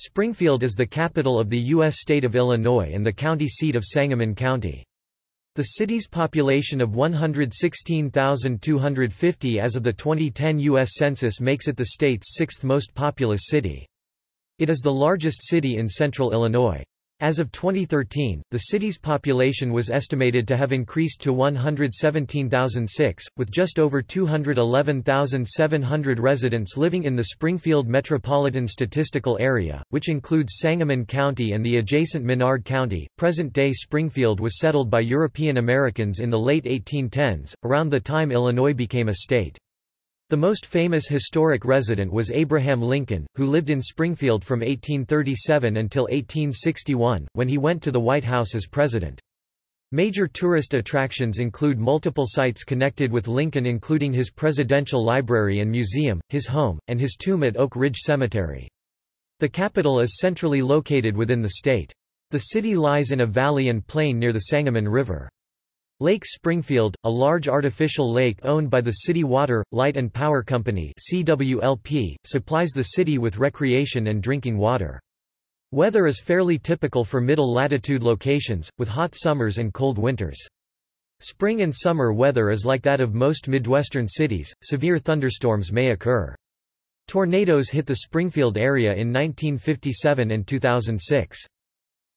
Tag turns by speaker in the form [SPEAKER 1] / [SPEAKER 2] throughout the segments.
[SPEAKER 1] Springfield is the capital of the U.S. state of Illinois and the county seat of Sangamon County. The city's population of 116,250 as of the 2010 U.S. Census makes it the state's sixth most populous city. It is the largest city in central Illinois. As of 2013, the city's population was estimated to have increased to 117,006, with just over 211,700 residents living in the Springfield Metropolitan Statistical Area, which includes Sangamon County and the adjacent Menard County. Present day Springfield was settled by European Americans in the late 1810s, around the time Illinois became a state. The most famous historic resident was Abraham Lincoln, who lived in Springfield from 1837 until 1861, when he went to the White House as president. Major tourist attractions include multiple sites connected with Lincoln including his presidential library and museum, his home, and his tomb at Oak Ridge Cemetery. The capital is centrally located within the state. The city lies in a valley and plain near the Sangamon River. Lake Springfield, a large artificial lake owned by the City Water, Light and Power Company CWLP, supplies the city with recreation and drinking water. Weather is fairly typical for middle-latitude locations, with hot summers and cold winters. Spring and summer weather is like that of most Midwestern cities, severe thunderstorms may occur. Tornadoes hit the Springfield area in 1957 and 2006.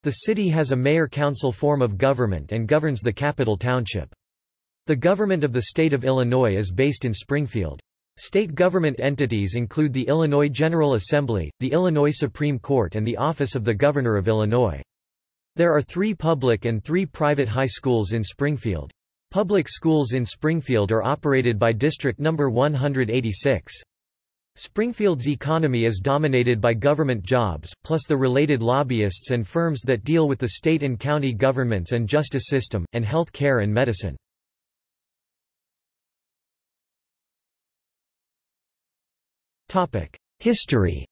[SPEAKER 1] The city has a mayor-council form of government and governs the capital township. The government of the state of Illinois is based in Springfield. State government entities include the Illinois General Assembly, the Illinois Supreme Court and the Office of the Governor of Illinois. There are three public and three private high schools in Springfield. Public schools in Springfield are operated by District No. 186. Springfield's economy is dominated by government jobs, plus the related lobbyists and firms that deal with the state and county governments and justice system, and health care and medicine. History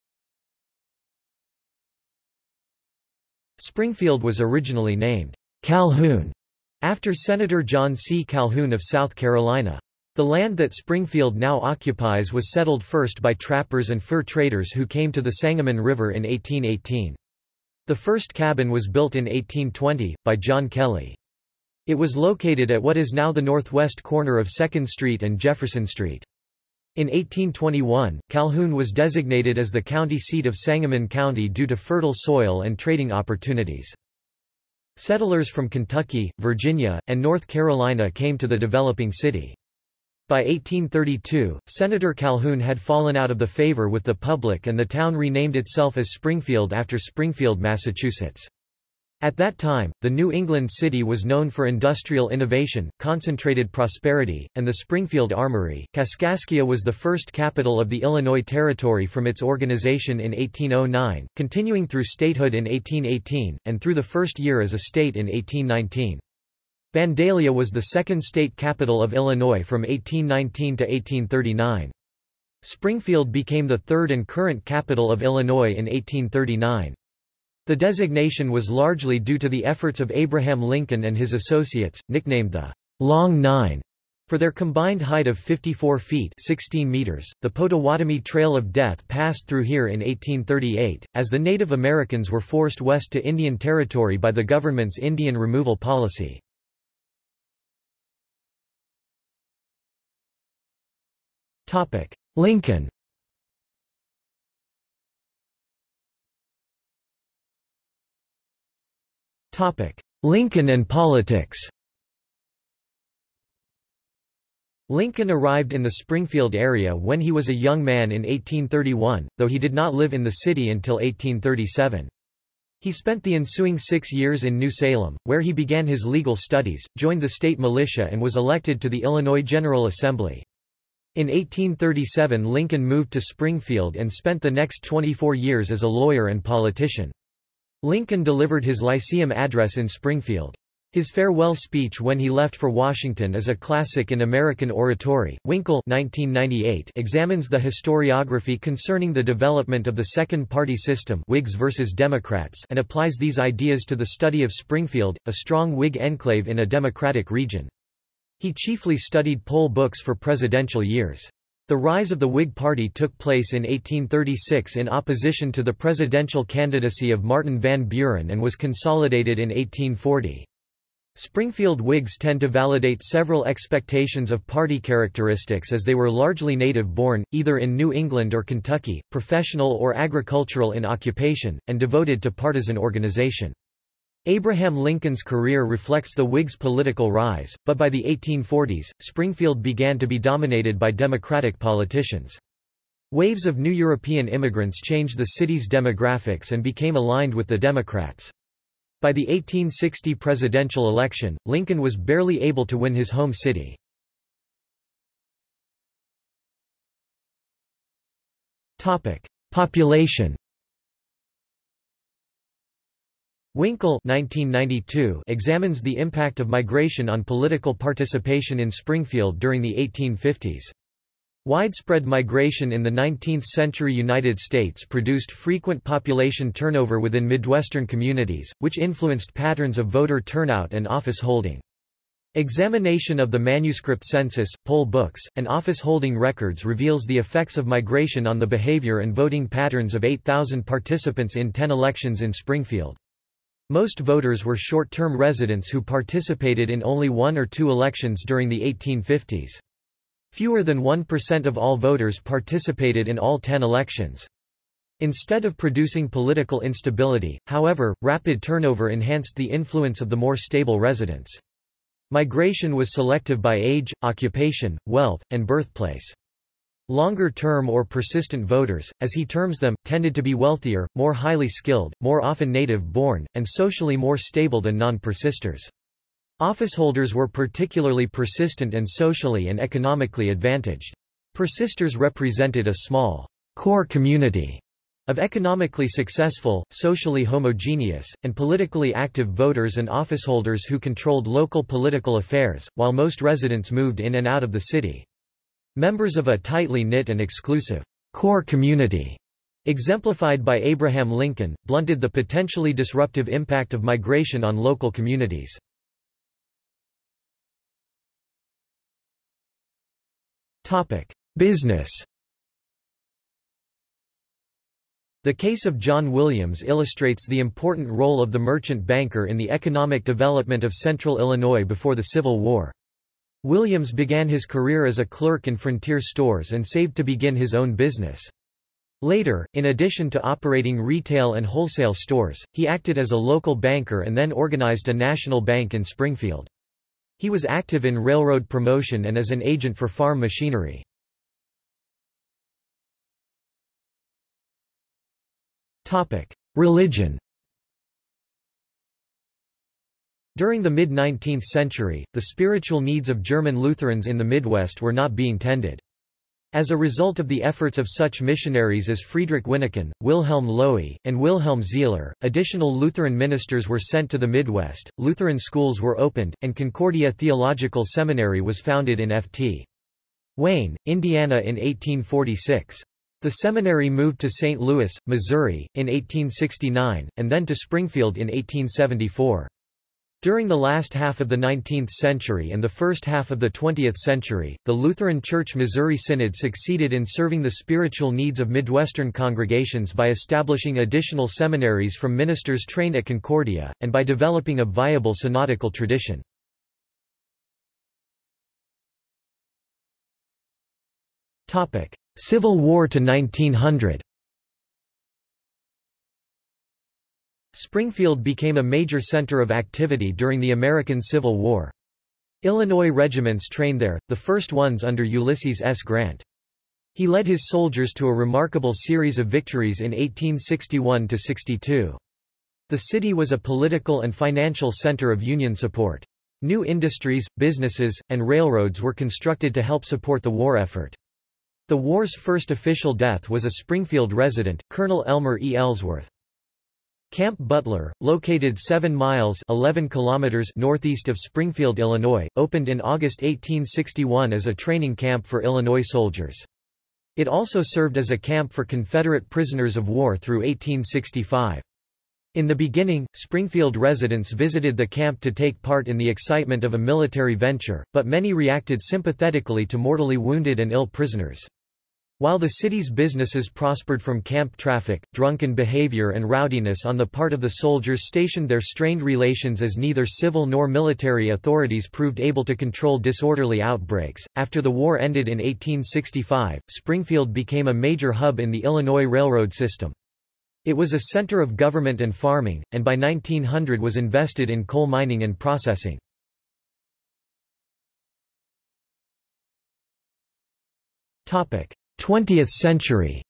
[SPEAKER 1] Springfield was originally named Calhoun after Senator John C. Calhoun of South Carolina. The land that Springfield now occupies was settled first by trappers and fur traders who came to the Sangamon River in 1818. The first cabin was built in 1820, by John Kelly. It was located at what is now the northwest corner of 2nd Street and Jefferson Street. In 1821, Calhoun was designated as the county seat of Sangamon County due to fertile soil and trading opportunities. Settlers from Kentucky, Virginia, and North Carolina came to the developing city. By 1832, Senator Calhoun had fallen out of the favor with the public and the town renamed itself as Springfield after Springfield, Massachusetts. At that time, the New England city was known for industrial innovation, concentrated prosperity, and the Springfield Armory. Kaskaskia was the first capital of the Illinois Territory from its organization in 1809, continuing through statehood in 1818, and through the first year as a state in 1819. Vandalia was the second state capital of Illinois from 1819 to 1839. Springfield became the third and current capital of Illinois in 1839. The designation was largely due to the efforts of Abraham Lincoln and his associates, nicknamed the Long Nine, for their combined height of 54 feet 16 meters, the Potawatomi Trail of Death passed through here in 1838, as the Native Americans were forced west to Indian Territory by the government's Indian removal policy. Lincoln Topic: Lincoln and politics Lincoln arrived in the Springfield area when he was a young man in 1831, though he did not live in the city until 1837. He spent the ensuing six years in New Salem, where he began his legal studies, joined the state militia and was elected to the Illinois General Assembly. In 1837 Lincoln moved to Springfield and spent the next 24 years as a lawyer and politician. Lincoln delivered his Lyceum address in Springfield. His farewell speech when he left for Washington is a classic in American oratory. Winkle 1998 examines the historiography concerning the development of the second-party system Whigs versus Democrats and applies these ideas to the study of Springfield, a strong Whig enclave in a Democratic region. He chiefly studied poll books for presidential years. The rise of the Whig Party took place in 1836 in opposition to the presidential candidacy of Martin Van Buren and was consolidated in 1840. Springfield Whigs tend to validate several expectations of party characteristics as they were largely native-born, either in New England or Kentucky, professional or agricultural in occupation, and devoted to partisan organization. Abraham Lincoln's career reflects the Whigs' political rise, but by the 1840s, Springfield began to be dominated by Democratic politicians. Waves of new European immigrants changed the city's demographics and became aligned with the Democrats. By the 1860 presidential election, Lincoln was barely able to win his home city. Population Winkle 1992 examines the impact of migration on political participation in Springfield during the 1850s. Widespread migration in the 19th-century United States produced frequent population turnover within Midwestern communities, which influenced patterns of voter turnout and office holding. Examination of the manuscript census, poll books, and office holding records reveals the effects of migration on the behavior and voting patterns of 8,000 participants in 10 elections in Springfield. Most voters were short-term residents who participated in only one or two elections during the 1850s. Fewer than 1% of all voters participated in all 10 elections. Instead of producing political instability, however, rapid turnover enhanced the influence of the more stable residents. Migration was selective by age, occupation, wealth, and birthplace. Longer-term or persistent voters, as he terms them, tended to be wealthier, more highly skilled, more often native-born, and socially more stable than non-persisters. Officeholders were particularly persistent and socially and economically advantaged. Persisters represented a small, core community of economically successful, socially homogeneous, and politically active voters and officeholders who controlled local political affairs, while most residents moved in and out of the city. Members of a tightly knit and exclusive core community, exemplified by Abraham Lincoln, blunted the potentially disruptive impact of migration on local communities. Business The case of John Williams illustrates the important role of the merchant banker in the economic development of central Illinois before the Civil War. Williams began his career as a clerk in frontier stores and saved to begin his own business. Later, in addition to operating retail and wholesale stores, he acted as a local banker and then organized a national bank in Springfield. He was active in railroad promotion and as an agent for farm machinery. Religion During the mid-19th century, the spiritual needs of German Lutherans in the Midwest were not being tended. As a result of the efforts of such missionaries as Friedrich Wyneken, Wilhelm Löhe, and Wilhelm Sihler, additional Lutheran ministers were sent to the Midwest, Lutheran schools were opened, and Concordia Theological Seminary was founded in Ft. Wayne, Indiana in 1846. The seminary moved to St. Louis, Missouri, in 1869, and then to Springfield in 1874. During the last half of the 19th century and the first half of the 20th century, the Lutheran Church Missouri Synod succeeded in serving the spiritual needs of Midwestern congregations by establishing additional seminaries from ministers trained at Concordia, and by developing a viable synodical tradition. Civil War to 1900 Springfield became a major center of activity during the American Civil War. Illinois regiments trained there, the first ones under Ulysses S. Grant. He led his soldiers to a remarkable series of victories in 1861–62. The city was a political and financial center of Union support. New industries, businesses, and railroads were constructed to help support the war effort. The war's first official death was a Springfield resident, Colonel Elmer E. Ellsworth. Camp Butler, located 7 miles 11 kilometers northeast of Springfield, Illinois, opened in August 1861 as a training camp for Illinois soldiers. It also served as a camp for Confederate prisoners of war through 1865. In the beginning, Springfield residents visited the camp to take part in the excitement of a military venture, but many reacted sympathetically to mortally wounded and ill prisoners. While the city's businesses prospered from camp traffic, drunken behavior and rowdiness on the part of the soldiers stationed there strained relations as neither civil nor military authorities proved able to control disorderly outbreaks. After the war ended in 1865, Springfield became a major hub in the Illinois Railroad system. It was a center of government and farming, and by 1900 was invested in coal mining and processing. Topic: 20th century.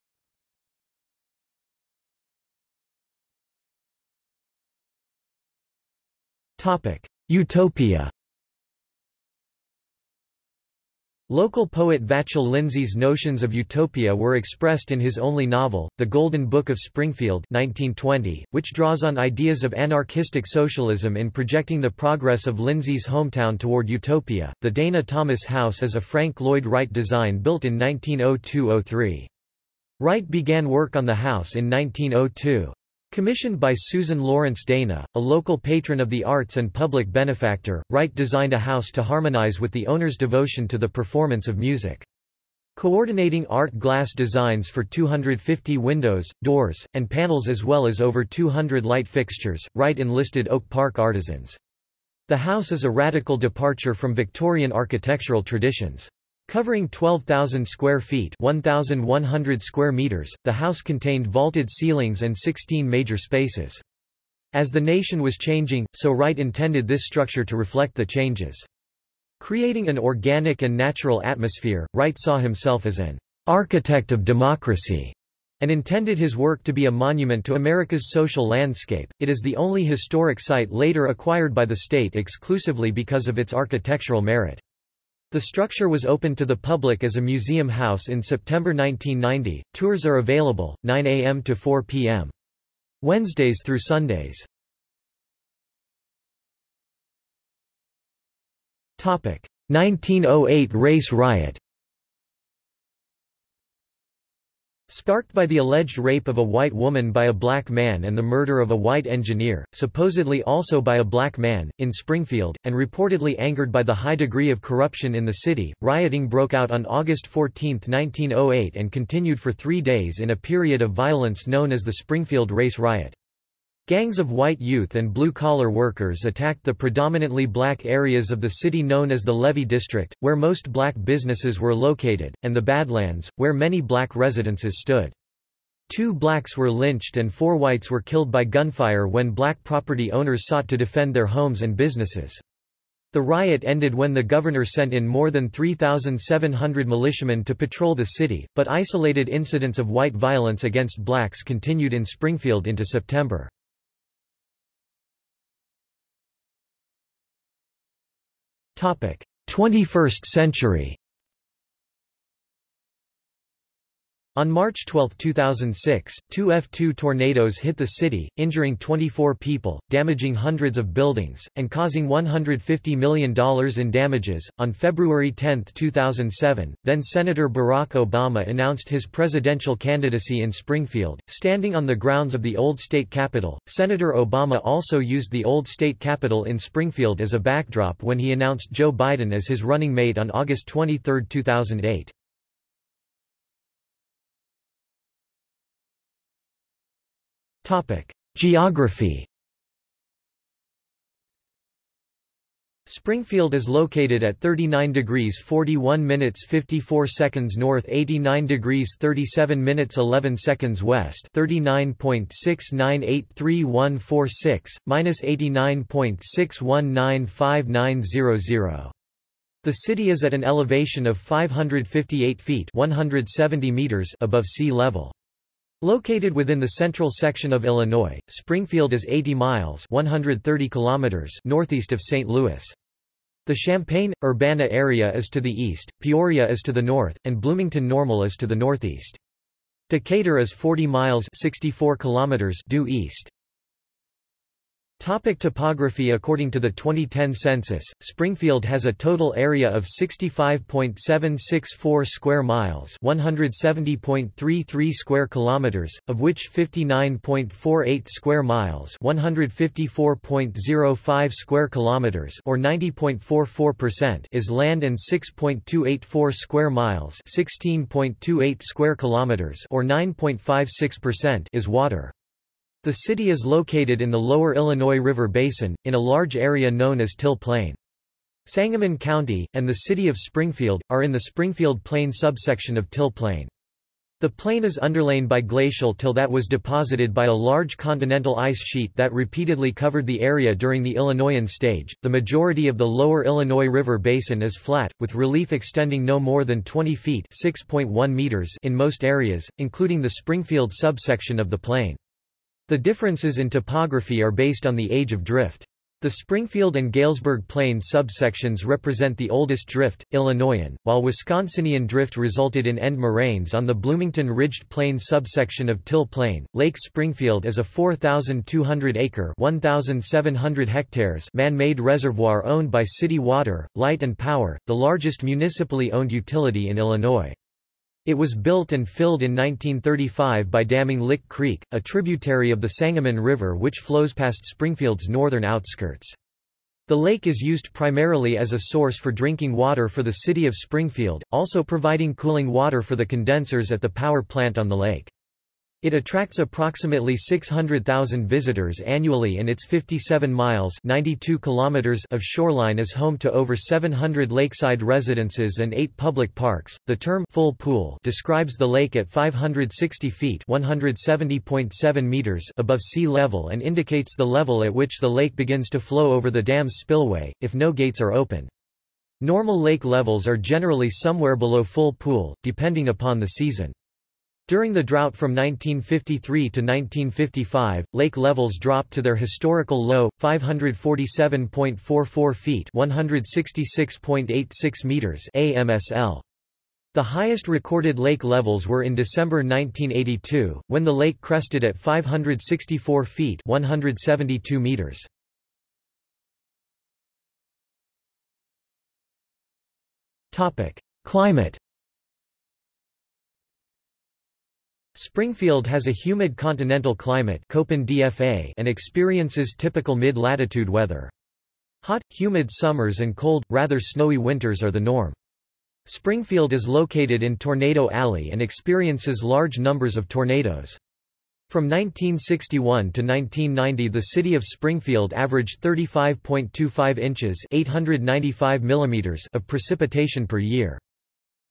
[SPEAKER 1] Topic. Utopia Local poet Vachel Lindsay's notions of utopia were expressed in his only novel, The Golden Book of Springfield 1920, which draws on ideas of anarchistic socialism in projecting the progress of Lindsay's hometown toward utopia. The Dana Thomas House is a Frank Lloyd Wright design built in 1902–03. Wright began work on the house in 1902. Commissioned by Susan Lawrence Dana, a local patron of the arts and public benefactor, Wright designed a house to harmonize with the owner's devotion to the performance of music. Coordinating art glass designs for 250 windows, doors, and panels as well as over 200 light fixtures, Wright enlisted Oak Park artisans. The house is a radical departure from Victorian architectural traditions. Covering 12,000 square feet 1,100 square meters, the house contained vaulted ceilings and 16 major spaces. As the nation was changing, so Wright intended this structure to reflect the changes. Creating an organic and natural atmosphere, Wright saw himself as an architect of democracy and intended his work to be a monument to America's social landscape. It is the only historic site later acquired by the state exclusively because of its architectural merit. The structure was opened to the public as a museum house in September 1990. Tours are available, 9 a.m. to 4 p.m. Wednesdays through Sundays. Topic: 1908 race riot. Sparked by the alleged rape of a white woman by a black man and the murder of a white engineer, supposedly also by a black man, in Springfield, and reportedly angered by the high degree of corruption in the city, rioting broke out on August 14, 1908 and continued for three days in a period of violence known as the Springfield Race Riot. Gangs of white youth and blue-collar workers attacked the predominantly black areas of the city known as the Levee District, where most black businesses were located, and the Badlands, where many black residences stood. Two blacks were lynched and four whites were killed by gunfire when black property owners sought to defend their homes and businesses. The riot ended when the governor sent in more than 3,700 militiamen to patrol the city, but isolated incidents of white violence against blacks continued in Springfield into September. 21st century On March 12, 2006, two F2 tornadoes hit the city, injuring 24 people, damaging hundreds of buildings, and causing $150 million in damages. On February 10, 2007, then Senator Barack Obama announced his presidential candidacy in Springfield, standing on the grounds of the old state capitol. Senator Obama also used the old state capitol in Springfield as a backdrop when he announced Joe Biden as his running mate on August 23, 2008. Geography Springfield is located at 39 degrees 41 minutes 54 seconds north 89 degrees 37 minutes 11 seconds west 39.6983146, minus 89.6195900. The city is at an elevation of 558 feet 170 meters above sea level. Located within the central section of Illinois, Springfield is 80 miles 130 kilometers northeast of St. Louis. The Champaign-Urbana area is to the east, Peoria is to the north, and Bloomington-Normal is to the northeast. Decatur is 40 miles 64 kilometers due east. Topic topography According to the 2010 census, Springfield has a total area of 65.764 square miles, 170.33 square kilometers, of which 59.48 square miles, 154.05 square kilometers, or 90.44% is land and 6.284 square miles, 16.28 square kilometers, or 9.56% is water. The city is located in the lower Illinois River Basin, in a large area known as Till Plain. Sangamon County, and the city of Springfield, are in the Springfield Plain subsection of Till Plain. The plain is underlain by glacial till that was deposited by a large continental ice sheet that repeatedly covered the area during the Illinoisan stage. The majority of the lower Illinois River basin is flat, with relief extending no more than 20 feet (6.1 meters) in most areas, including the Springfield subsection of the plain. The differences in topography are based on the age of drift. The Springfield and Galesburg Plain subsections represent the oldest drift, Illinoisan, while Wisconsinian drift resulted in end moraines on the Bloomington Ridged Plain subsection of Till Plain. Lake Springfield is a 4,200-acre (1,700 hectares) man-made reservoir owned by City Water, Light and Power, the largest municipally owned utility in Illinois. It was built and filled in 1935 by damming Lick Creek, a tributary of the Sangamon River which flows past Springfield's northern outskirts. The lake is used primarily as a source for drinking water for the city of Springfield, also providing cooling water for the condensers at the power plant on the lake. It attracts approximately 600,000 visitors annually and its 57 miles 92 kilometers of shoreline is home to over 700 lakeside residences and 8 public parks. The term full pool describes the lake at 560 feet 170.7 meters above sea level and indicates the level at which the lake begins to flow over the dam's spillway, if no gates are open. Normal lake levels are generally somewhere below full pool, depending upon the season. During the drought from 1953 to 1955, lake levels dropped to their historical low, 547.44 feet 166.86 meters AMSL. The highest recorded lake levels were in December 1982, when the lake crested at 564 feet 172 meters. Topic: Climate Springfield has a humid continental climate and experiences typical mid-latitude weather. Hot, humid summers and cold, rather snowy winters are the norm. Springfield is located in Tornado Alley and experiences large numbers of tornadoes. From 1961 to 1990 the city of Springfield averaged 35.25 inches 895 millimeters of precipitation per year.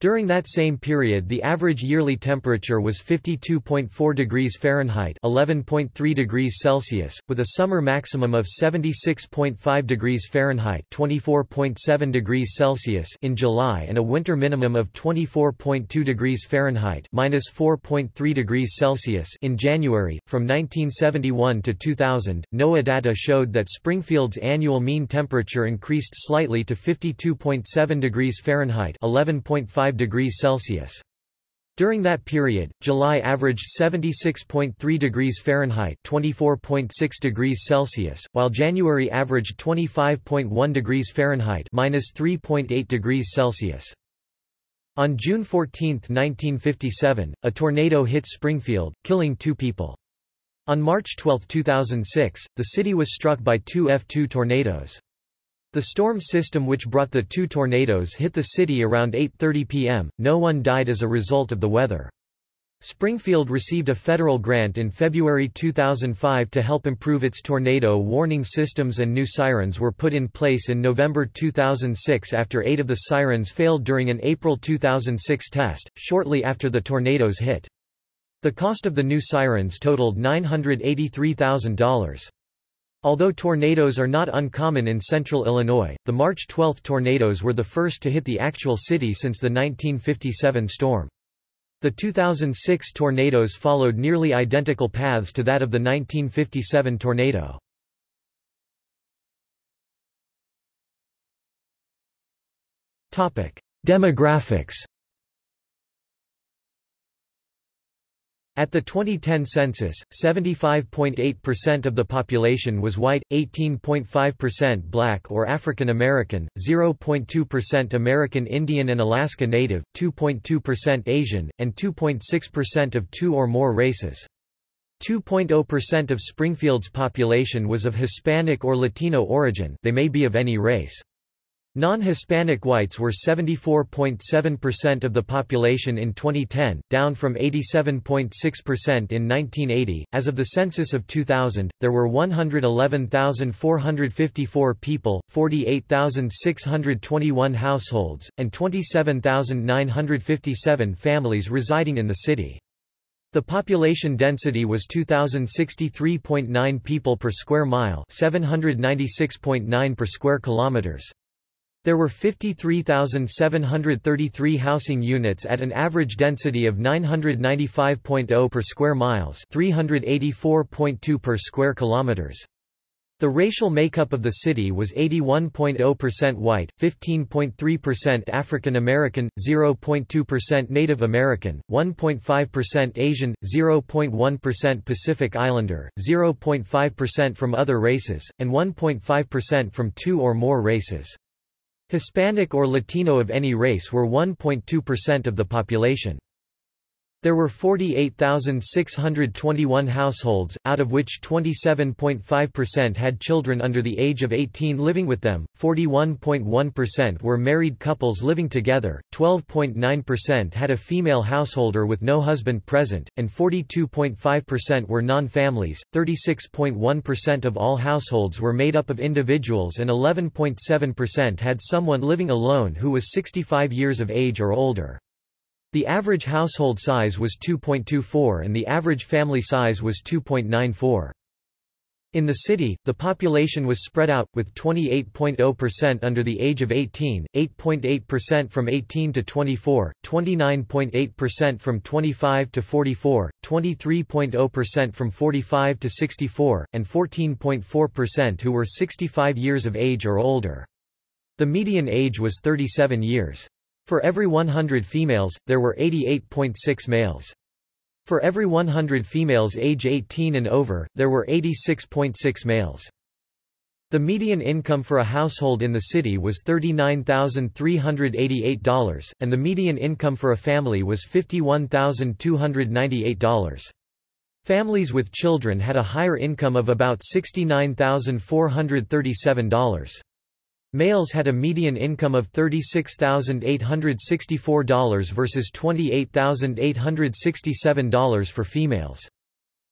[SPEAKER 1] During that same period the average yearly temperature was 52.4 degrees Fahrenheit 11.3 degrees Celsius, with a summer maximum of 76.5 degrees Fahrenheit 24.7 degrees Celsius in July and a winter minimum of 24.2 degrees Fahrenheit minus 4.3 degrees Celsius in January. From 1971 to 2000, NOAA data showed that Springfield's annual mean temperature increased slightly to 52.7 degrees Fahrenheit 11.5 5 degrees Celsius. During that period, July averaged 76.3 degrees Fahrenheit (24.6 degrees Celsius), while January averaged 25.1 degrees Fahrenheit (-3.8 degrees Celsius). On June 14, 1957, a tornado hit Springfield, killing two people. On March 12, 2006, the city was struck by two F2 tornadoes. The storm system which brought the two tornadoes hit the city around 8.30 p.m., no one died as a result of the weather. Springfield received a federal grant in February 2005 to help improve its tornado warning systems and new sirens were put in place in November 2006 after eight of the sirens failed during an April 2006 test, shortly after the tornadoes hit. The cost of the new sirens totaled $983,000. Although tornadoes are not uncommon in central Illinois, the March 12 tornadoes were the first to hit the actual city since the 1957 storm. The 2006 tornadoes followed nearly identical paths to that of the 1957 tornado. Demographics At the 2010 census, 75.8% of the population was white, 18.5% black or African American, 0.2% American Indian and Alaska Native, 2.2% Asian, and 2.6% of two or more races. 2.0% of Springfield's population was of Hispanic or Latino origin they may be of any race. Non-Hispanic whites were 74.7% of the population in 2010, down from 87.6% in 1980. As of the census of 2000, there were 111,454 people, 48,621 households, and 27,957 families residing in the city. The population density was 2063.9 people per square mile, 796.9 per square kilometers. There were 53,733 housing units at an average density of 995.0 per square miles, 384.2 per square kilometers. The racial makeup of the city was 81.0% white, 15.3% African American, 0.2% Native American, 1.5% Asian, 0.1% Pacific Islander, 0.5% from other races, and 1.5% from two or more races. Hispanic or Latino of any race were 1.2% of the population. There were 48,621 households, out of which 27.5% had children under the age of 18 living with them, 41.1% were married couples living together, 12.9% had a female householder with no husband present, and 42.5% were non-families, 36.1% of all households were made up of individuals and 11.7% had someone living alone who was 65 years of age or older. The average household size was 2.24 and the average family size was 2.94. In the city, the population was spread out, with 28.0% under the age of 18, 8.8% from 18 to 24, 29.8% from 25 to 44, 23.0% from 45 to 64, and 14.4% who were 65 years of age or older. The median age was 37 years. For every 100 females, there were 88.6 males. For every 100 females age 18 and over, there were 86.6 males. The median income for a household in the city was $39,388, and the median income for a family was $51,298. Families with children had a higher income of about $69,437. Males had a median income of $36,864 versus $28,867 for females.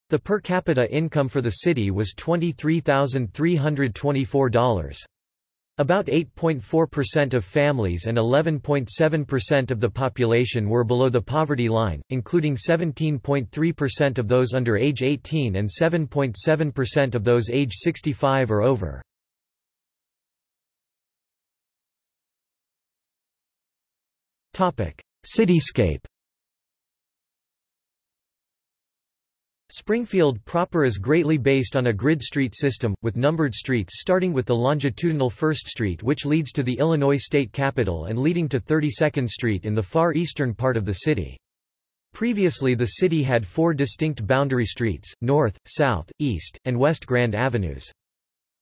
[SPEAKER 1] The per capita income for the city was $23,324. About 8.4% of families and 11.7% of the population were below the poverty line, including 17.3% of those under age 18 and 7.7% of those age 65 or over. Cityscape Springfield proper is greatly based on a grid street system, with numbered streets starting with the longitudinal 1st Street which leads to the Illinois state capitol and leading to 32nd Street in the far eastern part of the city. Previously the city had four distinct boundary streets, North, South, East, and West Grand Avenues.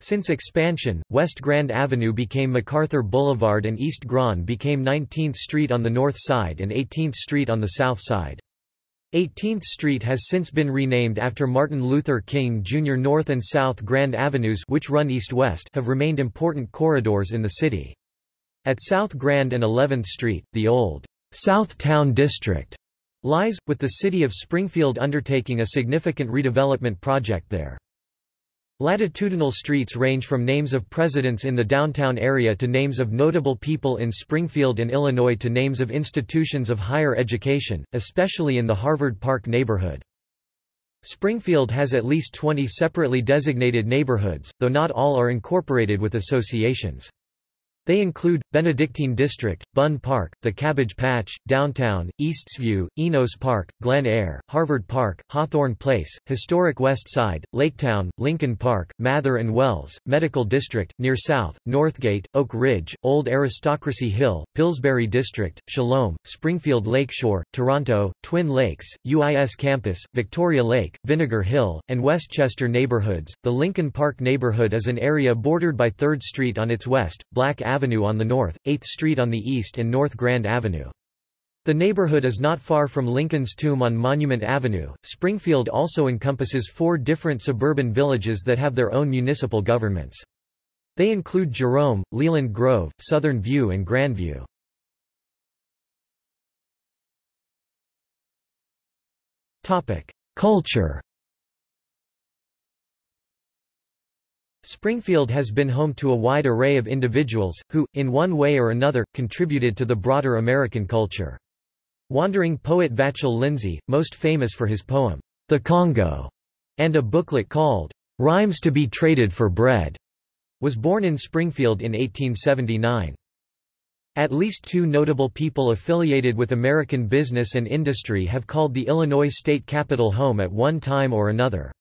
[SPEAKER 1] Since expansion, West Grand Avenue became MacArthur Boulevard and East Grand became 19th Street on the north side and 18th Street on the south side. 18th Street has since been renamed after Martin Luther King Jr. North and South Grand Avenues which run east-west have remained important corridors in the city. At South Grand and 11th Street, the old South Town District lies, with the city of Springfield undertaking a significant redevelopment project there. Latitudinal streets range from names of presidents in the downtown area to names of notable people in Springfield and Illinois to names of institutions of higher education, especially in the Harvard Park neighborhood. Springfield has at least 20 separately designated neighborhoods, though not all are incorporated with associations. They include, Benedictine District, Bunn Park, The Cabbage Patch, Downtown, Eastsview, Enos Park, Glen Eyre, Harvard Park, Hawthorne Place, Historic West Side, Laketown, Lincoln Park, Mather and Wells, Medical District, Near South, Northgate, Oak Ridge, Old Aristocracy Hill, Pillsbury District, Shalom, Springfield Lakeshore, Toronto, Twin Lakes, UIS Campus, Victoria Lake, Vinegar Hill, and Westchester neighborhoods. The Lincoln Park neighborhood is an area bordered by 3rd Street on its west, Black Avenue on the north, 8th Street on the east and North Grand Avenue. The neighborhood is not far from Lincoln's tomb on Monument Avenue. Springfield also encompasses four different suburban villages that have their own municipal governments. They include Jerome, Leland Grove, Southern View and Grandview. Topic: Culture Springfield has been home to a wide array of individuals, who, in one way or another, contributed to the broader American culture. Wandering poet Vachel Lindsay, most famous for his poem, The Congo, and a booklet called, Rhymes to be Traded for Bread, was born in Springfield in 1879. At least two notable people affiliated with American business and industry have called the Illinois state capitol home at one time or another.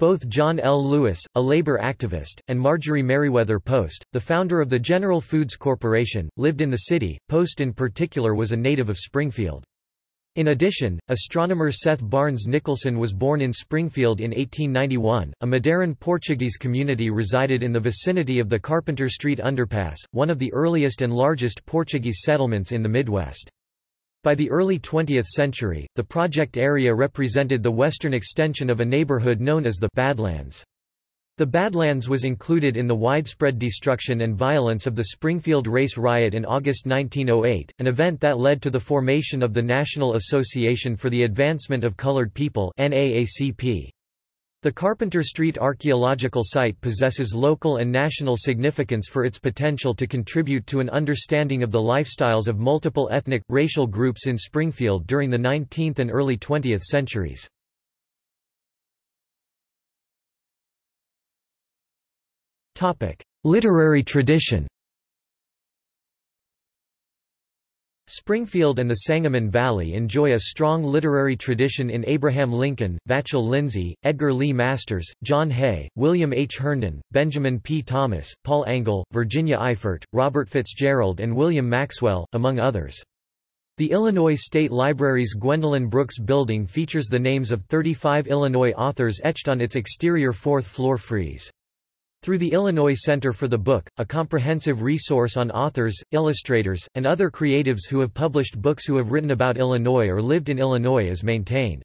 [SPEAKER 1] Both John L. Lewis, a labor activist, and Marjorie Merriweather Post, the founder of the General Foods Corporation, lived in the city. Post in particular was a native of Springfield. In addition, astronomer Seth Barnes Nicholson was born in Springfield in 1891. A Madeiran Portuguese community resided in the vicinity of the Carpenter Street Underpass, one of the earliest and largest Portuguese settlements in the Midwest. By the early 20th century, the project area represented the western extension of a neighborhood known as the Badlands. The Badlands was included in the widespread destruction and violence of the Springfield Race Riot in August 1908, an event that led to the formation of the National Association for the Advancement of Colored People NAACP. The Carpenter Street archaeological site possesses local and national significance for its potential to contribute to an understanding of the lifestyles of multiple ethnic, racial groups in Springfield during the 19th and early 20th centuries. Literary tradition Springfield and the Sangamon Valley enjoy a strong literary tradition in Abraham Lincoln, Vachel Lindsay, Edgar Lee Masters, John Hay, William H. Herndon, Benjamin P. Thomas, Paul Engle, Virginia Eifert, Robert Fitzgerald and William Maxwell, among others. The Illinois State Library's Gwendolyn Brooks Building features the names of 35 Illinois authors etched on its exterior fourth-floor frieze. Through the Illinois Center for the Book, a comprehensive resource on authors, illustrators, and other creatives who have published books who have written about Illinois or lived in Illinois is maintained.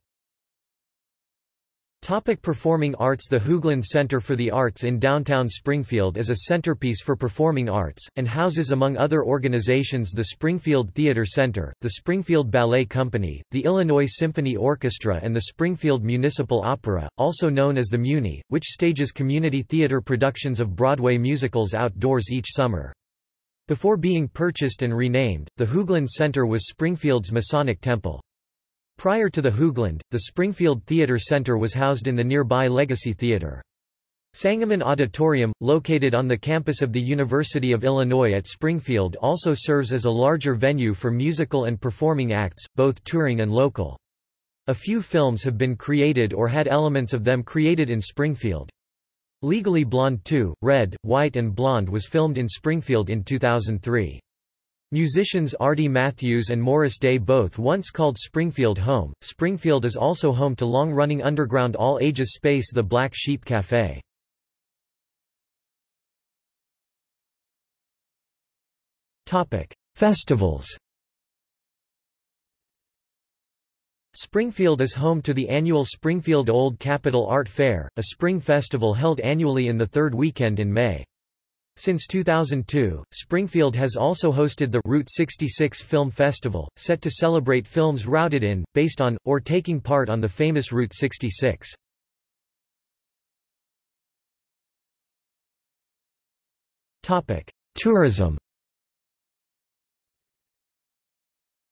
[SPEAKER 1] Topic performing arts The Hoogland Center for the Arts in downtown Springfield is a centerpiece for performing arts, and houses among other organizations the Springfield Theater Center, the Springfield Ballet Company, the Illinois Symphony Orchestra and the Springfield Municipal Opera, also known as the Muni, which stages community theater productions of Broadway musicals outdoors each summer. Before being purchased and renamed, the Hoogland Center was Springfield's Masonic Temple. Prior to the Hoogland, the Springfield Theater Center was housed in the nearby Legacy Theater. Sangamon Auditorium, located on the campus of the University of Illinois at Springfield also serves as a larger venue for musical and performing acts, both touring and local. A few films have been created or had elements of them created in Springfield. Legally Blonde 2, Red, White and Blonde was filmed in Springfield in 2003. Musicians Artie Matthews and Morris Day both once called Springfield home. Springfield is also home to long-running underground all-ages space The Black Sheep Café. Topic: Festivals. Springfield is home to the annual Springfield Old Capitol Art Fair, a spring festival held annually in the third weekend in May. Since 2002, Springfield has also hosted the Route 66 Film Festival, set to celebrate films routed in, based on, or taking part on the famous Route 66. Tourism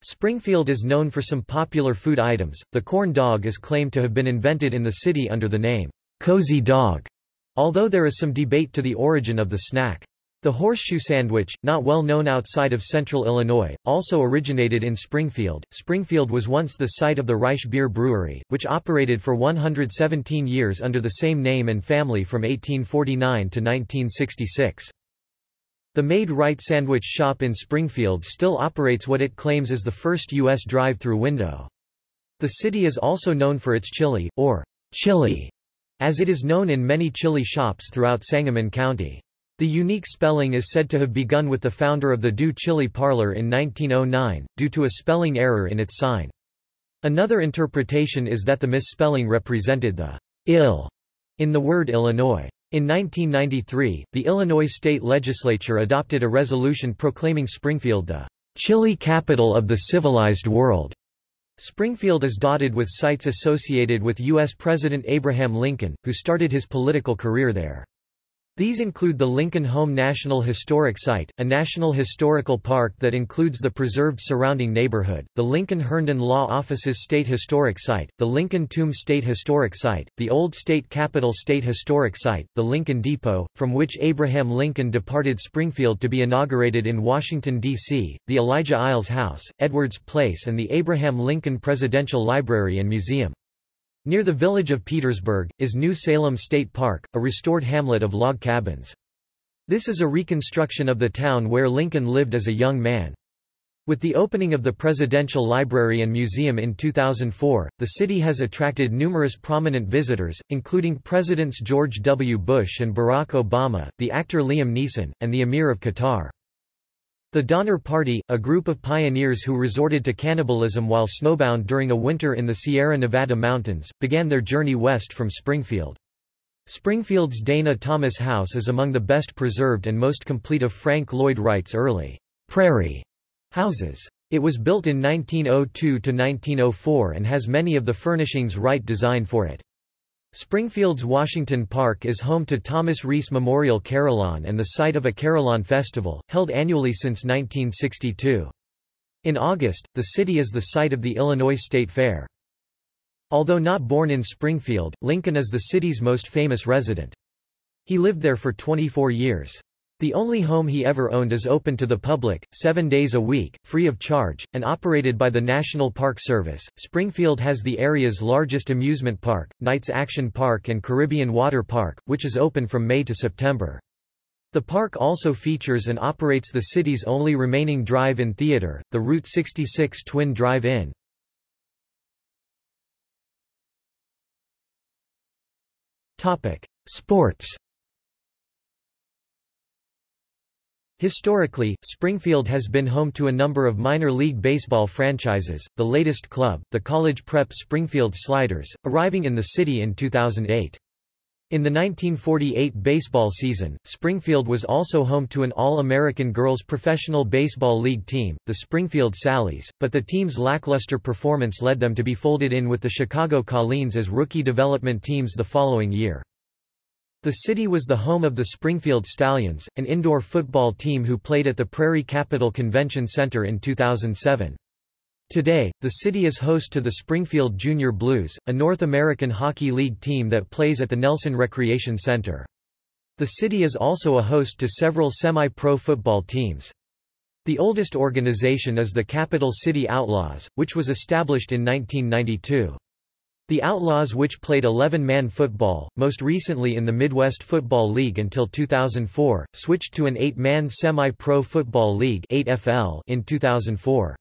[SPEAKER 1] Springfield is known for some popular food items. The corn dog is claimed to have been invented in the city under the name, Cozy Dog. Although there is some debate to the origin of the snack. The horseshoe sandwich, not well known outside of central Illinois, also originated in Springfield. Springfield was once the site of the Reisch Beer Brewery, which operated for 117 years under the same name and family from 1849 to 1966. The Maid-Rite Sandwich Shop in Springfield still operates what it claims is the first U.S. drive-through window. The city is also known for its chili, or chilli, as it is known in many chilli shops throughout Sangamon County. The unique spelling is said to have begun with the founder of the Dew Chili Parlor in 1909, due to a spelling error in its sign. Another interpretation is that the misspelling represented the ill in the word Illinois. In 1993, the Illinois state legislature adopted a resolution proclaiming Springfield the chilli capital of the civilized world. Springfield is dotted with sites associated with U.S. President Abraham Lincoln, who started his political career there. These include the Lincoln Home National Historic Site, a national historical park that includes the preserved surrounding neighborhood, the Lincoln Herndon Law Office's State Historic Site, the Lincoln Tomb State Historic Site, the Old State Capitol State Historic Site, the Lincoln Depot, from which Abraham Lincoln departed Springfield to be inaugurated in Washington, D.C., the Elijah Iles House, Edwards Place and the Abraham Lincoln Presidential Library and Museum. Near the village of Petersburg, is New Salem State Park, a restored hamlet of log cabins. This is a reconstruction of the town where Lincoln lived as a young man. With the opening of the Presidential Library and Museum in 2004, the city has attracted numerous prominent visitors, including Presidents George W. Bush and Barack Obama, the actor Liam Neeson, and the Emir of Qatar. The Donner Party, a group of pioneers who resorted to cannibalism while snowbound during a winter in the Sierra Nevada mountains, began their journey west from Springfield. Springfield's Dana Thomas House is among the best preserved and most complete of Frank Lloyd Wright's early prairie houses. It was built in 1902–1904 and has many of the furnishings Wright designed for it. Springfield's Washington Park is home to Thomas Rees Memorial Carillon and the site of a Carillon Festival, held annually since 1962. In August, the city is the site of the Illinois State Fair. Although not born in Springfield, Lincoln is the city's most famous resident. He lived there for 24 years. The only home he ever owned is open to the public, seven days a week, free of charge, and operated by the National Park Service. Springfield has the area's largest amusement park, Knights Action Park and Caribbean Water Park, which is open from May to September. The park also features and operates the city's only remaining drive-in theater, the Route 66 Twin Drive-In. Sports Historically, Springfield has been home to a number of minor league baseball franchises, the latest club, the college prep Springfield Sliders, arriving in the city in 2008. In the 1948 baseball season, Springfield was also home to an All-American Girls Professional Baseball League team, the Springfield Sallies, but the team's lackluster performance led them to be folded in with the Chicago Colleens as rookie development teams the following year. The city was the home of the Springfield Stallions, an indoor football team who played at the Prairie Capital Convention Center in 2007. Today, the city is host to the Springfield Junior Blues, a North American Hockey League team that plays at the Nelson Recreation Center. The city is also a host to several semi-pro football teams. The oldest organization is the Capital City Outlaws, which was established in 1992. The Outlaws which played 11-man football, most recently in the Midwest Football League until 2004, switched to an 8-man semi-pro football league in 2004.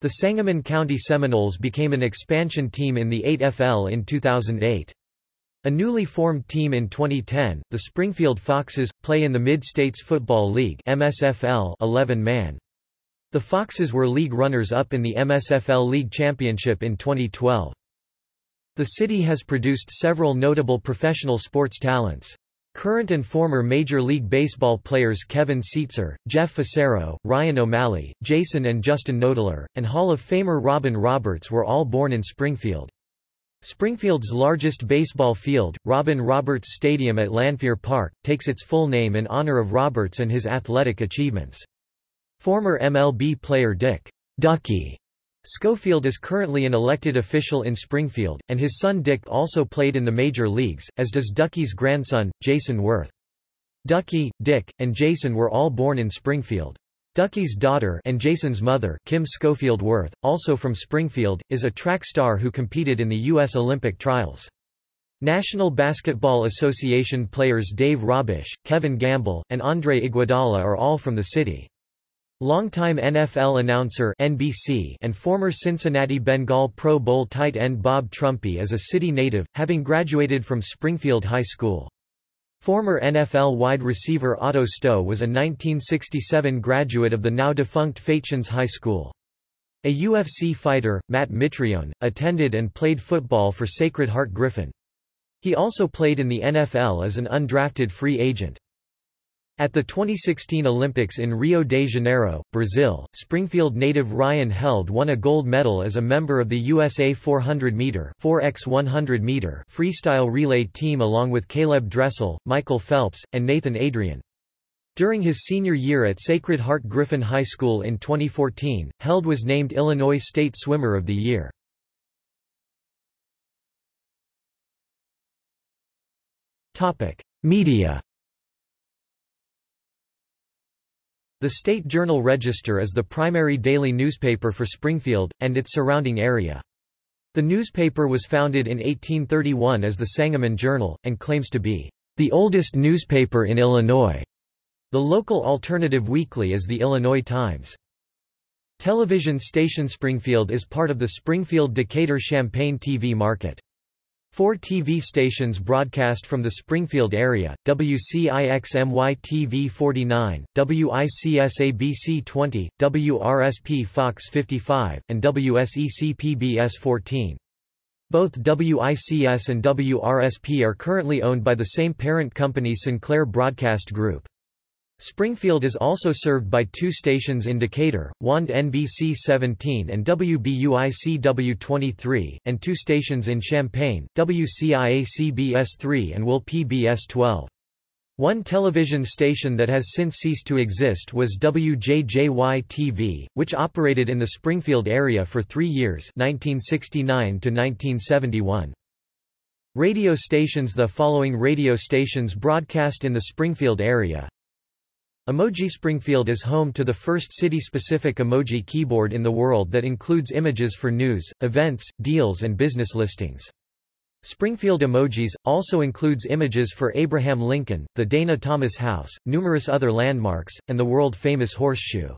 [SPEAKER 1] The Sangamon County Seminoles became an expansion team in the 8FL in 2008. A newly formed team in 2010, the Springfield Foxes, play in the Mid-States Football League MSFL 11-man. The Foxes were league runners-up in the MSFL League Championship in 2012. The city has produced several notable professional sports talents. Current and former Major League Baseball players Kevin Seitzer, Jeff Fassero, Ryan O'Malley, Jason and Justin Knoedler, and Hall of Famer Robin Roberts were all born in Springfield. Springfield's largest baseball field, Robin Roberts Stadium at Lanphier Park, takes its full name in honor of Roberts and his athletic achievements. Former MLB player Dick Ducky Schofield is currently an elected official in Springfield, and his son Dick also played in the major leagues, as does Ducky's grandson, Jayson Werth. Ducky, Dick, and Jason were all born in Springfield. Ducky's daughter and Jason's mother, Kim Schofield Werth, also from Springfield, is a track star who competed in the U.S. Olympic trials. National Basketball Association players Dave Robisch, Kevin Gamble, and Andre Iguodala are all from the city. Longtime NFL announcer NBC and former Cincinnati Bengal Pro Bowl tight end Bob Trumpy is a city native, having graduated from Springfield High School. Former NFL wide receiver Otto Stowe was a 1967 graduate of the now-defunct Feitshans High School. A UFC fighter, Matt Mitrione, attended and played football for Sacred Heart Griffin. He also played in the NFL as an undrafted free agent. At the 2016 Olympics in Rio de Janeiro, Brazil, Springfield native Ryan Held won a gold medal as a member of the USA 400-meter (4x100-meter) freestyle relay team along with Caleb Dressel, Michael Phelps, and Nathan Adrian. During his senior year at Sacred Heart Griffin High School in 2014, Held was named Illinois State Swimmer of the Year. Media The State Journal-Register is the primary daily newspaper for Springfield, and its surrounding area. The newspaper was founded in 1831 as the Sangamon Journal, and claims to be the oldest newspaper in Illinois. The local alternative weekly is the Illinois Times. Television station Springfield is part of the Springfield-Decatur-Champaign TV market. Four TV stations broadcast from the Springfield area, WCIX-MY TV 49, WICS-ABC 20, WRSP Fox 55, and WSEC PBS 14. Both WICS and WRSP are currently owned by the same parent company Sinclair Broadcast Group. Springfield is also served by two stations in Decatur, WAND NBC 17 and WBUIC 23, and two stations in Champaign, WCIA CBS 3 and WIL PBS 12. One television station that has since ceased to exist was WJJY-TV, which operated in the Springfield area for three years 1969 to 1971. Radio stations The following radio stations broadcast in the Springfield area Emoji Springfield is home to the first city-specific emoji keyboard in the world that includes images for news, events, deals and business listings. Springfield Emojis, also includes images for Abraham Lincoln, the Dana Thomas House, numerous other landmarks, and the world-famous horseshoe.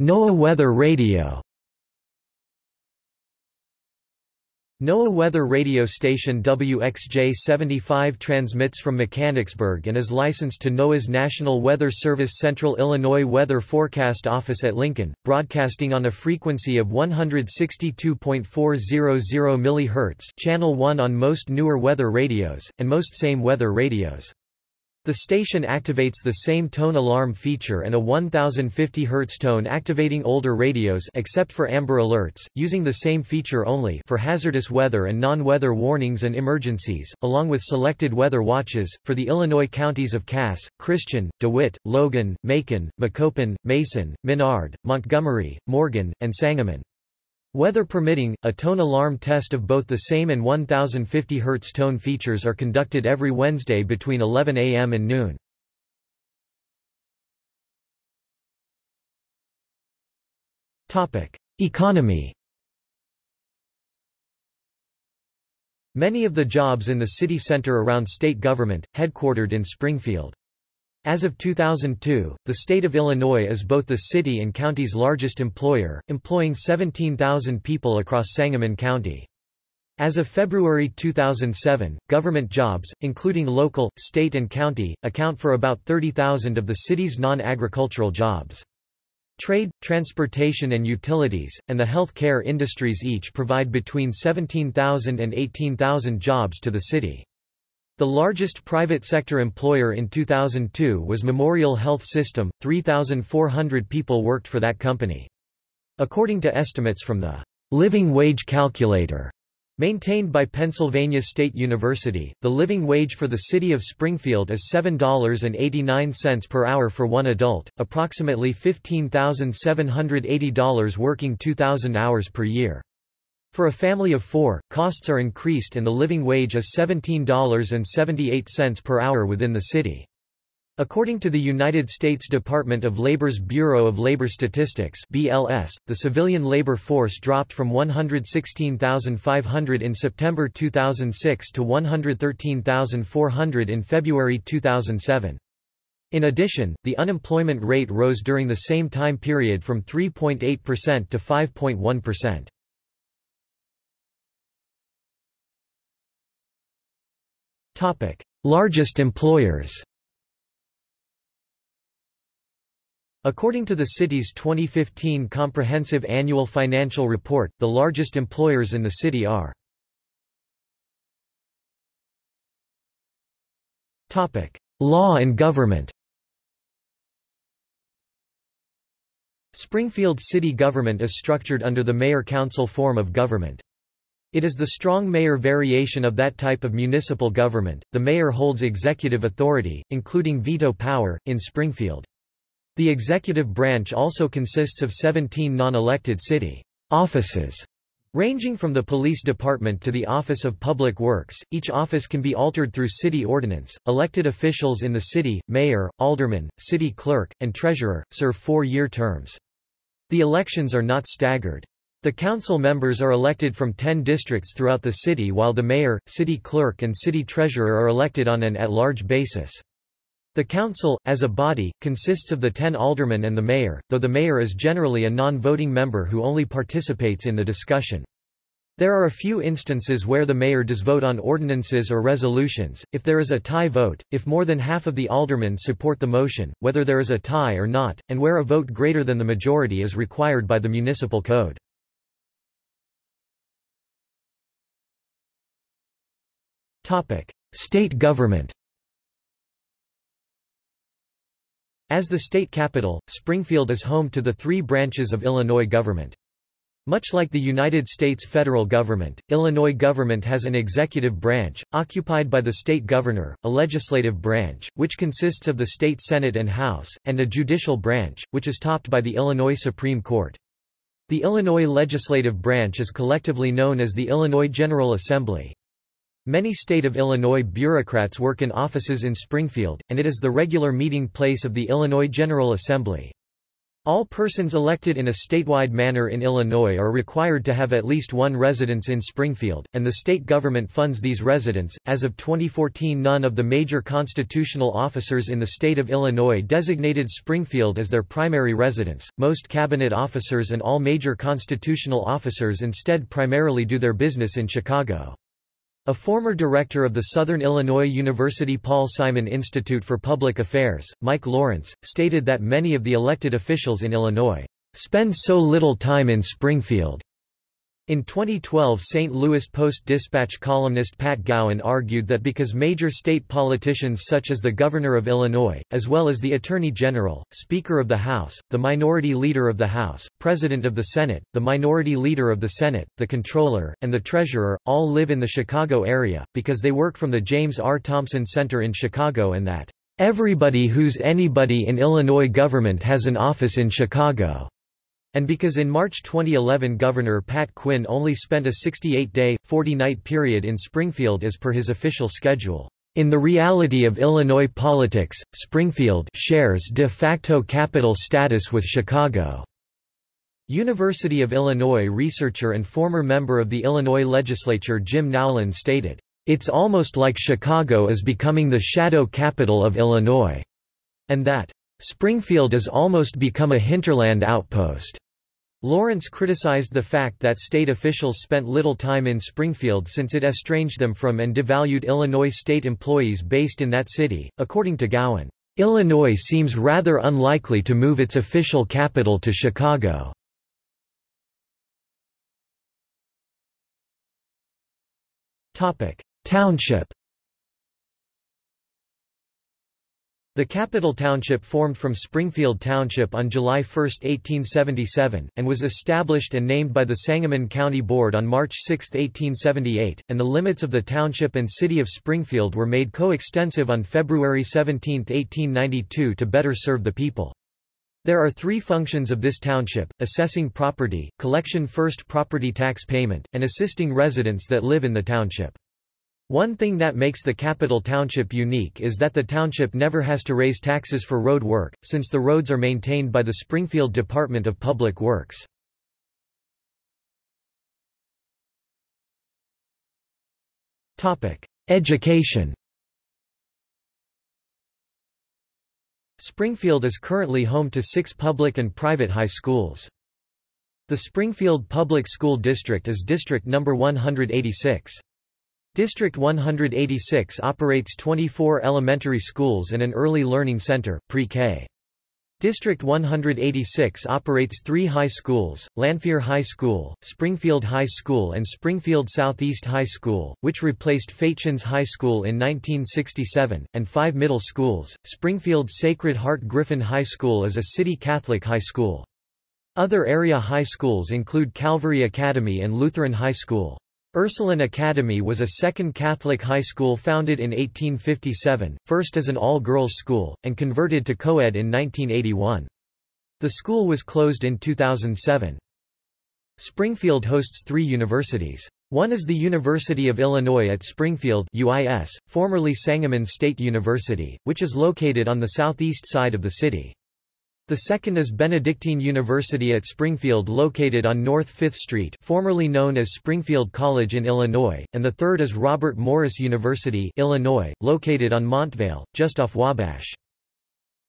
[SPEAKER 1] NOAA Weather Radio NOAA weather radio station WXJ-75 transmits from Mechanicsburg and is licensed to NOAA's National Weather Service Central Illinois Weather Forecast Office at Lincoln, broadcasting on a frequency of 162.400 MHz channel 1 on most newer weather radios, and most same weather radios. The station activates the same tone alarm feature and a 1050 Hz tone activating older radios except for Amber Alerts, using the same feature only for hazardous weather and non-weather warnings and emergencies, along with selected weather watches, for the Illinois counties of Cass, Christian, DeWitt, Logan, Macon, Macoupin, Mason, Menard, Montgomery, Morgan, and Sangamon. Weather permitting, a tone alarm test of both the same and 1050 Hz tone features are conducted every Wednesday between 11 a.m. and noon. Economy Many of the jobs in the city center around state government, headquartered in Springfield. As of 2002, the state of Illinois is both the city and county's largest employer, employing 17,000 people across Sangamon County. As of February 2007, government jobs, including local, state and county, account for about 30,000 of the city's non-agricultural jobs. Trade, transportation and utilities, and the health care industries each provide between 17,000 and 18,000 jobs to the city. The largest private sector employer in 2002 was Memorial Health System, 3,400 people worked for that company. According to estimates from the Living Wage Calculator, maintained by Pennsylvania State University, the living wage for the city of Springfield is $7.89 per hour for one adult, approximately $15,780 working 2,000 hours per year. For a family of four, costs are increased and the living wage is $17.78 per hour within the city. According to the United States Department of Labor's Bureau of Labor Statistics BLS, the civilian labor force dropped from 116,500 in September 2006 to 113,400 in February 2007. In addition, the unemployment rate rose during the same time period from 3.8% to 5.1%. Topic: Largest employers. According to the city's 2015 Comprehensive Annual Financial Report, the largest employers in the city are Topic: Law and government. Springfield city government is structured under the mayor-council form of government. It is the strong mayor variation of that type of municipal government. The mayor holds executive authority, including veto power, in Springfield. The executive branch also consists of 17 non-elected city offices, ranging from the police department to the Office of Public Works. Each office can be altered through city ordinance. Elected officials in the city, mayor, alderman, city clerk, and treasurer, serve four-year terms. The elections are not staggered. The council members are elected from 10 districts throughout the city while the mayor, city clerk and city treasurer are elected on an at-large basis. The council, as a body, consists of the ten aldermen and the mayor, though the mayor is generally a non-voting member who only participates in the discussion. There are a few instances where the mayor does vote on ordinances or resolutions, if there is a tie vote, if more than half of the aldermen support the motion, whether there is a tie or not, and where a vote greater than the majority is required by the municipal code. State government As the state capital, Springfield is home to the three branches of Illinois government. Much like the United States federal government, Illinois government has an executive branch, occupied by the state governor, a legislative branch, which consists of the state Senate and House, and a judicial branch, which is topped by the Illinois Supreme Court. The Illinois legislative branch is collectively known as the Illinois General Assembly. Many state of Illinois bureaucrats work in offices in Springfield, and it is the regular meeting place of the Illinois General Assembly. All persons elected in a statewide manner in Illinois are required to have at least one residence in Springfield, and the state government funds these residents. As of 2014, none of the major constitutional officers in the state of Illinois designated Springfield as their primary residence. Most cabinet officers and all major constitutional officers instead primarily do their business in Chicago. A former director of the Southern Illinois University Paul Simon Institute for Public Affairs, Mike Lawrence, stated that many of the elected officials in Illinois spend so little time in Springfield in 2012 St. Louis Post-Dispatch columnist Pat Gauen argued that because major state politicians such as the Governor of Illinois, as well as the Attorney General, Speaker of the House, the Minority Leader of the House, President of the Senate, the Minority Leader of the Senate, the Comptroller, and the Treasurer, all live in the Chicago area, because they work from the James R. Thompson Center in Chicago and that, "...everybody who's anybody in Illinois government has an office in Chicago." And because in March 2011 Governor Pat Quinn only spent a 68-day, 40-night period in Springfield as per his official schedule. In the reality of Illinois politics, Springfield shares de facto capital status with Chicago. University of Illinois researcher and former member of the Illinois legislature Jim Nowlan stated, "...it's almost like Chicago is becoming the shadow capital of Illinois," and that, "...Springfield is almost become a hinterland outpost." Lawrence criticized the fact that state officials spent little time in Springfield since it estranged them from and devalued Illinois state employees based in that city. According to Gauen, Illinois seems rather unlikely to move its official capital to Chicago. Topic: Township The capital township formed from Springfield Township on July 1, 1877, and was established and named by the Sangamon County Board on March 6, 1878, and the limits of the township and city of Springfield were made coextensive on February 17, 1892 to better serve the people. There are three functions of this township, assessing property, collection first property tax payment, and assisting residents that live in the township. One thing that makes the capital township unique is that the township never has to raise taxes for road work, since the roads are maintained by the Springfield Department of Public Works. Education Springfield is currently home to six public and private high schools. The Springfield Public School District is district number 186. District 186 operates 24 elementary schools and an early learning center, pre-K. District 186 operates three high schools, Lanphier High School, Springfield High School and Springfield Southeast High School, which replaced Feitshans High School in 1967, and five middle schools. Springfield Sacred Heart Griffin High School is a city Catholic high school. Other area high schools include Calvary Academy and Lutheran High School. Ursuline Academy was a second Catholic high school founded in 1857, first as an all-girls school, and converted to co-ed in 1981. The school was closed in 2007. Springfield hosts three universities. One is the University of Illinois at Springfield UIS, formerly Sangamon State University, which is located on the southeast side of the city. The second is Benedictine University at Springfield located on North 5th Street formerly known as Springfield College in Illinois, and the third is Robert Morris University Illinois, located on Montvale, just off Wabash.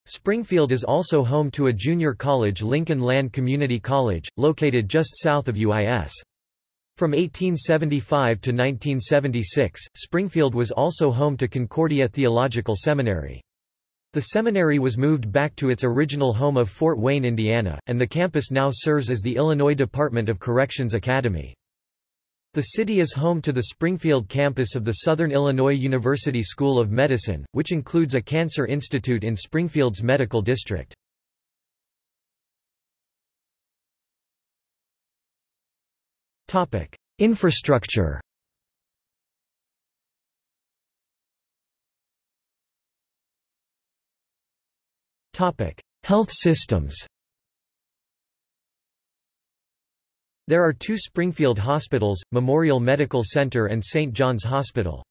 [SPEAKER 1] Springfield is also home to a junior college Lincoln Land Community College, located just south of UIS. From 1875 to 1976, Springfield was also home to Concordia Theological Seminary. The seminary was moved back to its original home of Fort Wayne, Indiana, and the campus now serves as the Illinois Department of Corrections Academy. The city is home to the Springfield campus of the Southern Illinois University School of Medicine, which includes a cancer institute in Springfield's medical district. Infrastructure Health systems. There are two Springfield hospitals, Memorial Medical Center and St. John's Hospital.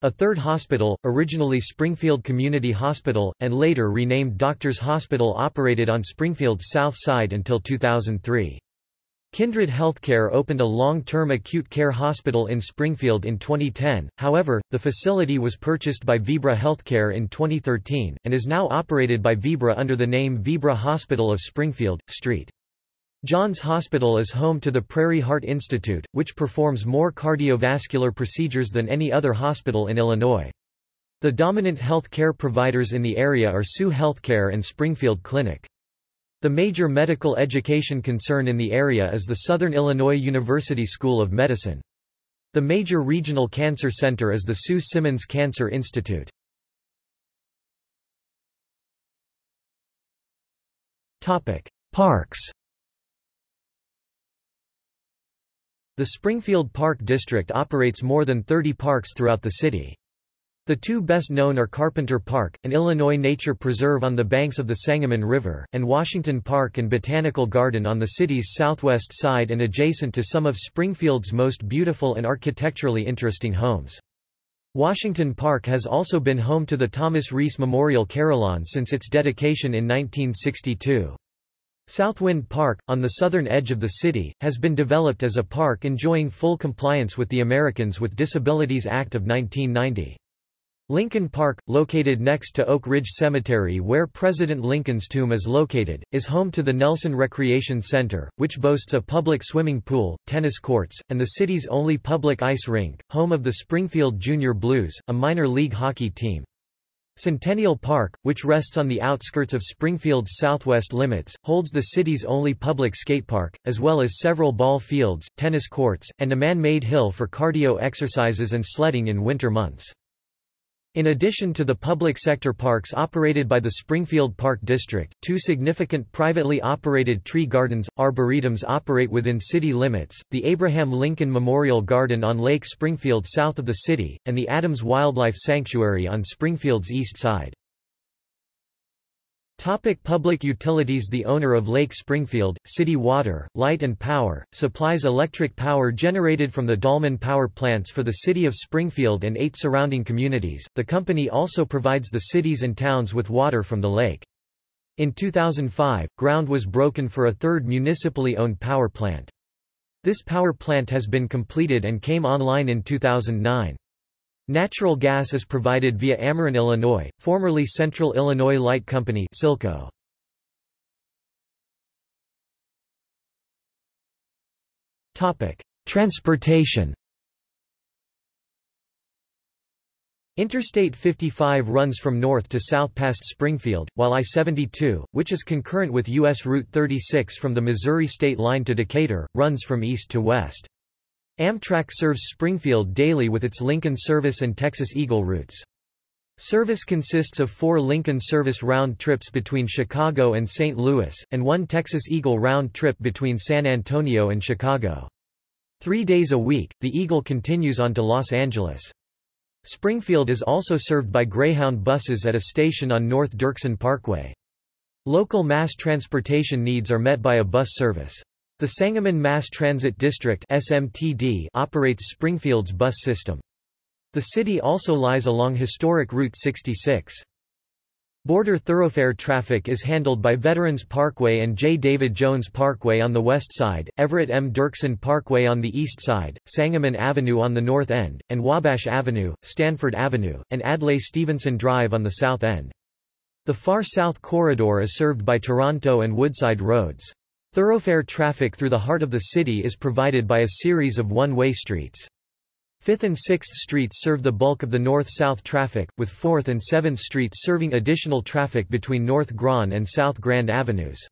[SPEAKER 1] A third hospital, originally Springfield Community Hospital, and later renamed Doctors Hospital operated on Springfield's south side until 2003. Kindred Healthcare opened a long-term acute care hospital in Springfield in 2010, however, the facility was purchased by Vibra Healthcare in 2013, and is now operated by Vibra under the name Vibra Hospital of Springfield, St. John's Hospital is home to the Prairie Heart Institute, which performs more cardiovascular procedures than any other hospital in Illinois. The dominant health care providers in the area are Sioux Healthcare and Springfield Clinic. The major medical education concern in the area is the Southern Illinois University School of Medicine. The major regional cancer center is the Sue Simmons Cancer Institute. Parks The Springfield Park District operates more than 30 parks throughout the city. The two best known are Carpenter Park, an Illinois nature preserve on the banks of the Sangamon River, and Washington Park and Botanical Garden on the city's southwest side and adjacent to some of Springfield's most beautiful and architecturally interesting homes. Washington Park has also been home to the Thomas Rees Memorial Carillon since its dedication in 1962. Southwind Park, on the southern edge of the city, has been developed as a park enjoying full compliance with the Americans with Disabilities Act of 1990. Lincoln Park, located next to Oak Ridge Cemetery where President Lincoln's tomb is located, is home to the Nelson Recreation Center, which boasts a public swimming pool, tennis courts, and the city's only public ice rink, home of the Springfield Junior Blues, a minor league hockey team. Centennial Park, which rests on the outskirts of Springfield's southwest limits, holds the city's only public skatepark, as well as several ball fields, tennis courts, and a man-made hill for cardio exercises and sledding in winter months. In addition to the public sector parks operated by the Springfield Park District, two significant privately operated tree gardens, arboretums operate within city limits, the Abraham Lincoln Memorial Garden on Lake Springfield south of the city, and the Adams Wildlife Sanctuary on Springfield's east side. Topic public utilities The owner of Lake Springfield, City Water, Light and Power, supplies electric power generated from the Dallman power plants for the city of Springfield and eight surrounding communities. The company also provides the cities and towns with water from the lake. In 2005, ground was broken for a third municipally owned power plant. This power plant has been completed and came online in 2009. Natural gas is provided via Ameren Illinois, formerly Central Illinois Light Company CILCO. Transportation Interstate 55 runs from north to south past Springfield, while I-72, which is concurrent with U.S. Route 36 from the Missouri state line to Decatur, runs from east to west. Amtrak serves Springfield daily with its Lincoln Service and Texas Eagle routes. Service consists of four Lincoln Service round trips between Chicago and St. Louis, and one Texas Eagle round trip between San Antonio and Chicago. Three days a week, the Eagle continues on to Los Angeles. Springfield is also served by Greyhound buses at a station on North Dirksen Parkway. Local mass transportation needs are met by a bus service. The Sangamon Mass Transit District SMTD operates Springfield's bus system. The city also lies along historic Route 66. Border thoroughfare traffic is handled by Veterans Parkway and J. David Jones Parkway on the west side, Everett M. Dirksen Parkway on the east side, Sangamon Avenue on the north end, and Wabash Avenue, Stanford Avenue, and Adlai Stevenson Drive on the south end. The far south corridor is served by Toronto and Woodside roads. Thoroughfare traffic through the heart of the city is provided by a series of one-way streets. 5th and 6th Streets serve the bulk of the north-south traffic, with 4th and 7th Streets serving additional traffic between North Grand and South Grand Avenues.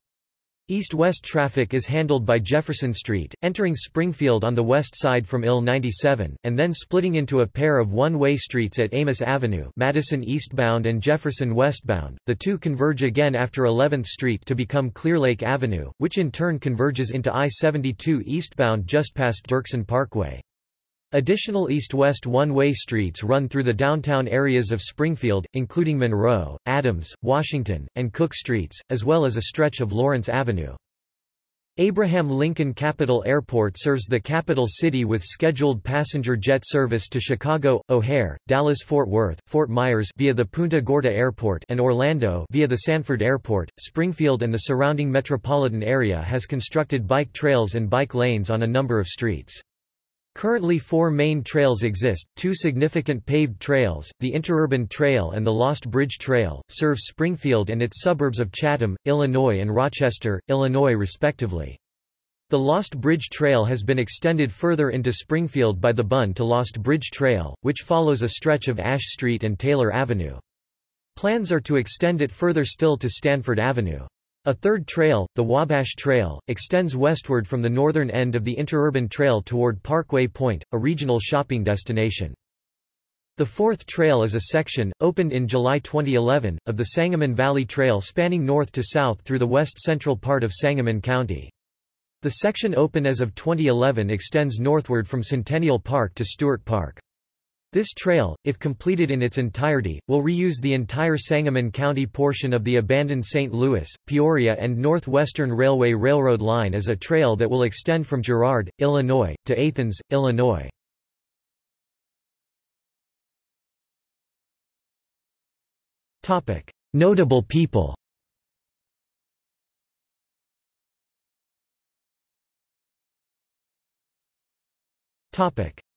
[SPEAKER 1] East-west traffic is handled by Jefferson Street, entering Springfield on the west side from IL 97, and then splitting into a pair of one-way streets at Amos Avenue Madison eastbound and Jefferson westbound. The two converge again after 11th Street to become Clearlake Avenue, which in turn converges into I-72 eastbound just past Dirksen Parkway. Additional east-west one-way streets run through the downtown areas of Springfield, including Monroe, Adams, Washington, and Cook Streets, as well as a stretch of Lawrence Avenue. Abraham Lincoln Capital Airport serves the capital city with scheduled passenger jet service to Chicago, O'Hare, Dallas-Fort Worth, Fort Myers via the Punta Gorda Airport and Orlando via the Sanford Airport. Springfield and the surrounding metropolitan area has constructed bike trails and bike lanes on a number of streets. Currently four main trails exist, two significant paved trails, the Interurban Trail and the Lost Bridge Trail, serve Springfield and its suburbs of Chatham, Illinois and Rochester, Illinois respectively. The Lost Bridge Trail has been extended further into Springfield by the Bun to Lost Bridge Trail, which follows a stretch of Ash Street and Taylor Avenue. Plans are to extend it further still to Stanford Avenue. A third trail, the Wabash Trail, extends westward from the northern end of the Interurban Trail toward Parkway Point, a regional shopping destination. The fourth trail is a section, opened in July 2011, of the Sangamon Valley Trail spanning north to south through the west-central part of Sangamon County. The section open as of 2011 extends northward from Centennial Park to Stewart Park. This trail, if completed in its entirety, will reuse the entire Sangamon County portion of the abandoned St. Louis, Peoria and Northwestern Railway Railroad line as a trail that will extend from Girard, Illinois, to Athens, Illinois. Notable people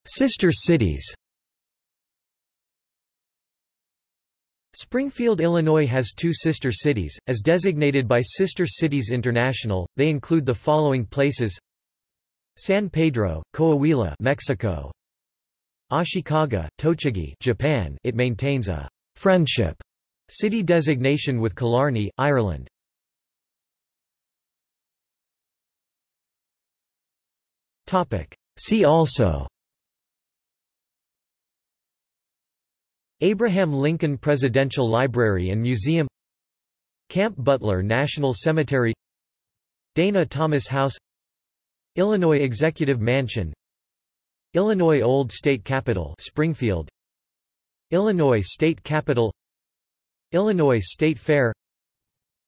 [SPEAKER 1] Sister cities Springfield, Illinois has two sister cities, as designated by Sister Cities International. They include the following places: San Pedro, Coahuila, Mexico; Ashikaga, Tochigi, Japan. It maintains a friendship city designation with Killarney, Ireland. Topic: See also Abraham Lincoln Presidential Library and Museum Camp Butler National Cemetery Dana Thomas House Illinois Executive Mansion Illinois Old State Capitol Springfield Illinois State Capitol Illinois State Fair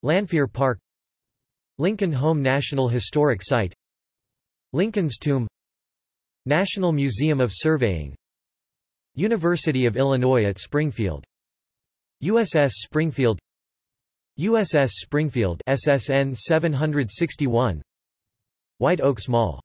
[SPEAKER 1] Lanphier Park Lincoln Home National Historic Site Lincoln's Tomb National Museum of Surveying University of Illinois at Springfield. USS Springfield. USS Springfield SSN 761 White Oaks Mall